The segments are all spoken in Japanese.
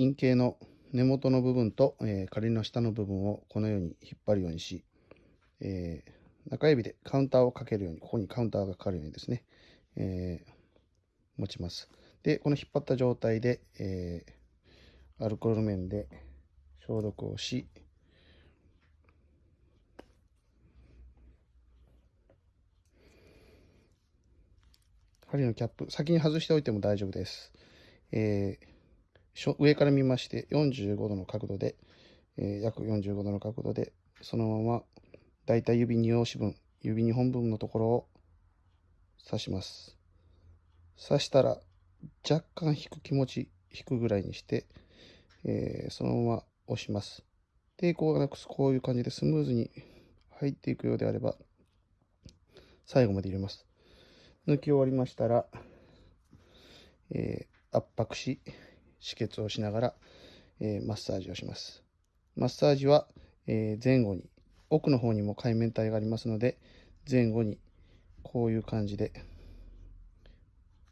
陰茎の根元の部分と、えー、仮の下の部分をこのように引っ張るようにし、えー、中指でカウンターをかけるように、ここにカウンターがかかるようにですね、えー、持ちます。で、この引っ張った状態で、えアルコール面で消毒をし、針のキャップ、先に外しておいても大丈夫です。えー、上から見まして45度の角度で、えー、約45度の角度で、そのままだいたい指2押し分、指2本分のところを刺します。刺したら若干引く気持ち、引くぐらいにして、えー、そのまま押します。抵抗がなくこういう感じでスムーズに入っていくようであれば、最後まで入れます。抜き終わりましたら、えー、圧迫し、止血をしながら、えー、マッサージをします。マッサージは、えー、前後に、奥の方にも海綿体がありますので、前後にこういう感じで、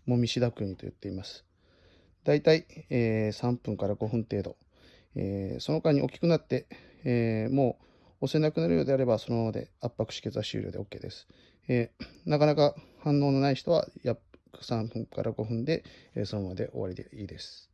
もみしだくようにと言っています。だいたい、え、3分から5分程度。えー、その間に大きくなって、えー、もう押せなくなるようであれば、そのままで圧迫止血は終了で OK です。えー、なかなか反応のない人は約3分から5分で、えそのままで終わりでいいです。